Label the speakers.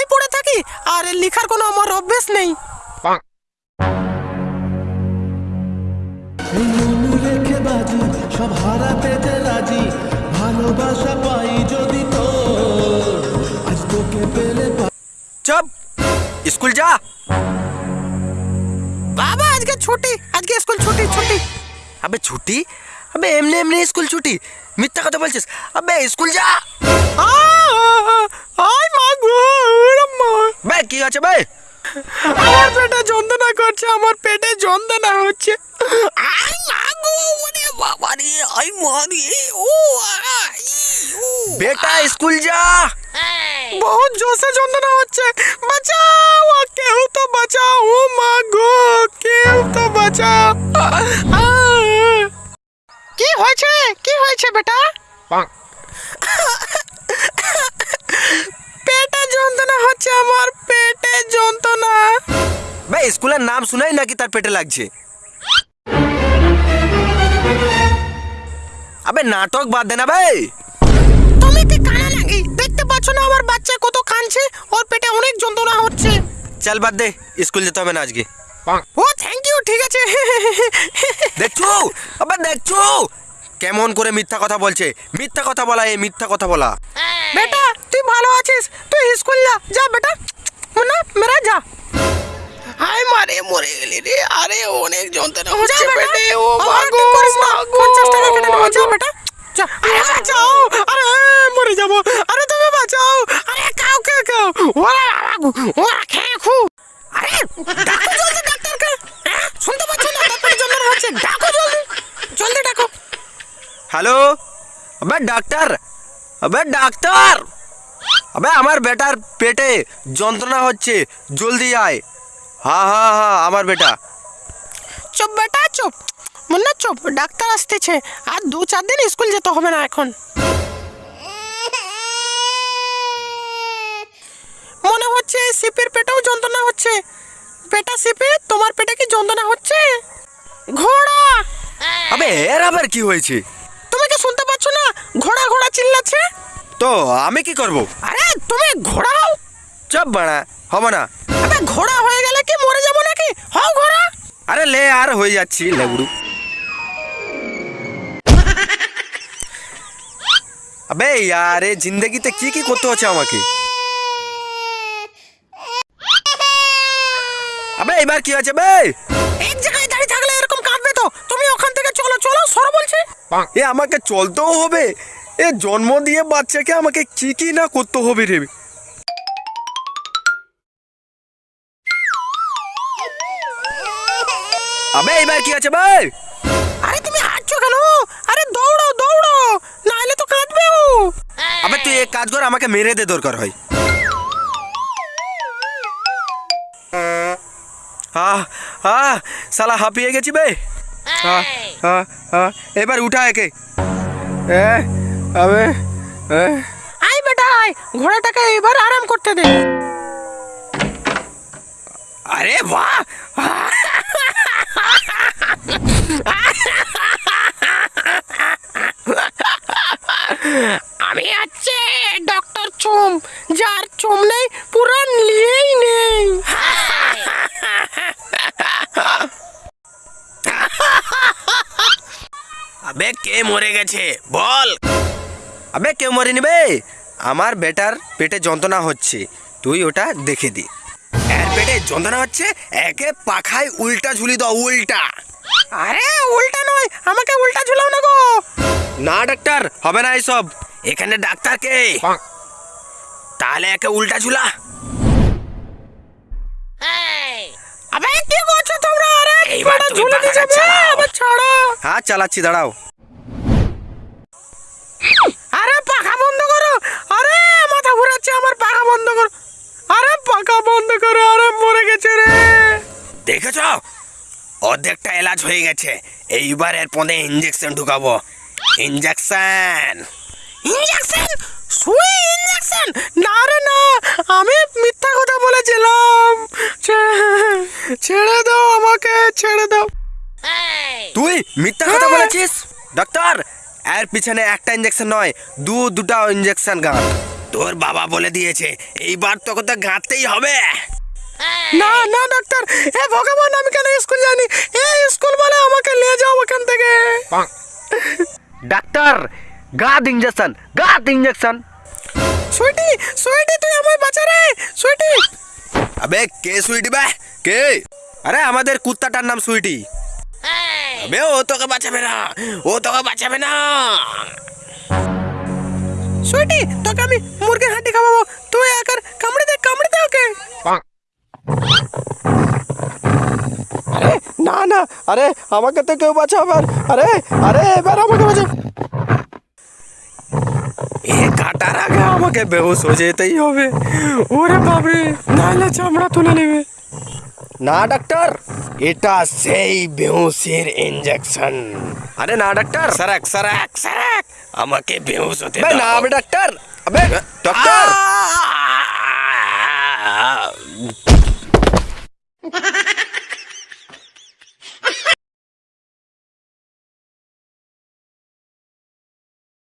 Speaker 1: তো ঘরেই পড়ে থাকি আর লেখার কোনো আমার অভ্যেস নেই।
Speaker 2: বাজি সব হারাতে যে রাজি ভালোবাসা পাই যদি তোর। আজ তোকে পেলে
Speaker 3: স্কুল যা।
Speaker 1: বাবা আজকে ছুটি আজকে স্কুল ছুটি ছুটি।
Speaker 3: আবে ছুটি? আবে এমনি এমনি স্কুল ছুটি। মিথ্যা কথা বলছিস। আবে স্কুল যা।
Speaker 1: আই মা গো মা
Speaker 3: বে কি আছে বে
Speaker 1: আমার পেটে যন্ত্রণা করছে আমার পেটে যন্ত্রণা হচ্ছে। আই মা গো ওরে বাবা রে আই মা রে ও
Speaker 3: বেটা স্কুল যা।
Speaker 1: বহুত জোরে যন্ত্রণা হচ্ছে। বাঁচাও আ, কেউ তো বাঁচাও। ও মা গো কেউ তো বাঁচাও। কি হয়েছে? কি হয়েছে বেটা পেটে হচ্ছে আমার পেটে যন্ত্রণা।
Speaker 3: বে স্কুলের নাম শুনাই নাকি তার পেটে লাগছে। আবে নাটক বাদ দে না বে
Speaker 1: তুমি কি কানা নাকি? দেখতে পাচ্ছ না আমার বাচ্চা কত কাঁদছে? ওর পেটে অনেক যন্ত্রণা হচ্ছে।
Speaker 3: চল বাদ দে স্কুল যেতে হবে না আজকে।
Speaker 1: ও থ্যাংক ইউ ঠিক আছে।
Speaker 3: দেখছ? আবে দেখছ? কেমন করে মিথ্যা কথা বলছে? মিথ্যা কথা বলা এ মিথ্যা কথা বলা।
Speaker 1: বেটা ভালো আছিস তুই স্কুল যা যা বেটা না মেরা যা আয় মারে মরে গেলি রে আরে অনেক যন্ত্রণা হচ্ছে পেটে ও মাগো মাগো 50 টাকা কেটে নেব যা বেটা যা আরে বাঁচাও আরে মরে যাব আরে তুমি বাঁচাও আরে কাউ কে কাউ ওরা বাবু ওরা খেয়ে খু আরে ডাকো জলদি ডাক্তারকে হ্যাঁ? শুনতে পাচ্ছ না তার পেটে যন্ত্রণা হচ্ছে ডাকো জলদি জলদি ডাকো
Speaker 3: হ্যালো আবে ডাক্তার আবে ডাক্তার আবে আমার বেটার পেটে যন্ত্রণা হচ্ছে জলদি আয়। হ্যাঁ হ্যাঁ হ্যাঁ আমার বেটা।
Speaker 1: চুপ বেটা চুপ। মুন্না চুপ। ডাক্তার আসতেছে। আর দু চার দিন স্কুল যেতে হবে না এখন। মনে হচ্ছে সিপির পেটেও যন্ত্রণা হচ্ছে। পেটা সিপি তোমার পেটে কি যন্ত্রণা হচ্ছে? ঘোড়া!
Speaker 3: আবে এর আবার কি হয়েছে?
Speaker 1: শুনতে পাচ্ছ না? ঘোড়া ঘোড়া চিল্লাচ্ছে?
Speaker 3: তো আমি কি করব?
Speaker 1: আরে তুমি ঘোড়া হও।
Speaker 3: চপ বাড়া হবে না।
Speaker 1: আবে ঘোড়া হয়ে গেলে কি মরে যাব নাকি? হও ঘোড়া।
Speaker 3: আরে লে আর হয়ে যাচ্ছি লেবুড়ু। আবে ইয়ারে জিন্দগিতে কি কি করতে হচ্ছে আমাকে? আবে এবার কি আছে বে?
Speaker 1: এক জায়গায়
Speaker 3: এ আমাকে চলতেও হবে। এ জন্ম দিয়ে বাচ্চাকে আমাকে কি কি না করতে হবে রে। আবে এবার কি আছে ভাই
Speaker 1: আরে তুমি হাঁটছো কেন? আরে দৌড়ো দৌড়ো নাহলে তো কাঁদবে ও
Speaker 3: আবে তুই এক কাজ কর আমাকে মেরে দে দরকার হয়। আহ আহ সালা হাঁপিয়ে গেছি বে। আহ, আহ, আহ, এবার উঠা একে। এ
Speaker 1: আই বেটা আয় ঘোড়াটাকে এবার আরাম করতে দে।
Speaker 3: আরে বাহ!
Speaker 1: আমি হচ্ছে ডক্টর চুম যার চুম নেই পুরো নিয়েই নেই।
Speaker 3: আবে কে মরে গেছে? বল। আবে কেউ মরে নিবে আমার বেটার পেটে যন্ত্রণা হচ্ছে। তুই ওটা দেখে দি। এর পেটে যন্ত্রণা হচ্ছে একে পাখায় উল্টা ঝুলি দাও উল্টা।
Speaker 1: আরে উল্টা নয় আমাকে উল্টা ঝুলাও না গো।
Speaker 3: না ডাক্তার হবে না এইসব এখানে ডাক্তার কে? তাহলে একে উল্টা ঝুলা।
Speaker 1: ঝুলে যাবে। আবার ছাড়ো।
Speaker 3: হ্যাঁ চালাচ্ছি দাঁড়াও।
Speaker 1: আরে পাখা বন্ধ করো। আরে মাথা ঘুরাচ্ছে আমার পাখা বন্ধ করো। আরে পাখা বন্ধ করো আরে মরে গেছে রে।
Speaker 3: দেখেছ? অর্ধেকটা এলাজ হয়ে গেছে। এইবার এর পদে ইঞ্জেকশন ঢুকাবো। ইঞ্জেকশন
Speaker 1: ইঞ্জেকশন সুই ইঞ্জেকশন না রে না। আমি মিথ্যা কথা বলেছিলাম। ছেড়ে দাও আমাকে ছেড়ে
Speaker 3: মিথ্যা কথা বলেছিস? ডাক্তার এর পিছনে একটা ইঞ্জেকশন নয় দু দুটা ইঞ্জেকশন গান।
Speaker 2: তোর বাবা বলে দিয়েছে এইবার তোকে তো গাঁতেই হবে।
Speaker 1: না না ডাক্তার হে ভগবান আমি কেন স্কুল জানি এই স্কুল বলে আমাকে নিয়ে যাও ওখান থেকে।
Speaker 2: ডাক্তার গাদ ইঞ্জেকশন গাদ ইঞ্জেকশন
Speaker 1: সুইটি সুইটি তুই আমায় বাঁচা রে সুইটি।
Speaker 2: আবে কে সুইটি বে? কে? আরে আমাদের কুত্তাটার নাম সুইটি। আবে ও তোকে বাঁচাবে না ও তোকে বাঁচাবে না
Speaker 1: সুইটি তোকে আমি মুরগির হাঁটি খাওয়াবো তুই একার কামড়ে দে কামড়ে দে ওকে আরে না না আরে আমাকে তো কেউ বাঁচাবে আর আরে আরে এবার আমাকে বাঁচা
Speaker 2: এ কাটার আগে আমাকে বেহুশ হয়ে যেতেই হবে
Speaker 1: ওরে বাবরে নাহলে চামড়া তুলে নেবে
Speaker 2: না ডাক্তার এটা সেই বেহুশের ইঞ্জেকশন আরে না ডাক্তার সারাক সারাক সারাক আমাকে বেহুশ হতে
Speaker 1: বে,
Speaker 2: দাও
Speaker 1: না, আবে
Speaker 2: ডাক্তার আবে ডাক্তার